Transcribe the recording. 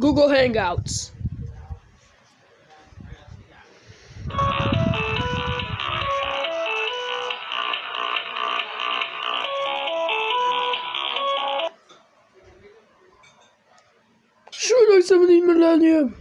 Google Hangouts. Şurada 70 millennium.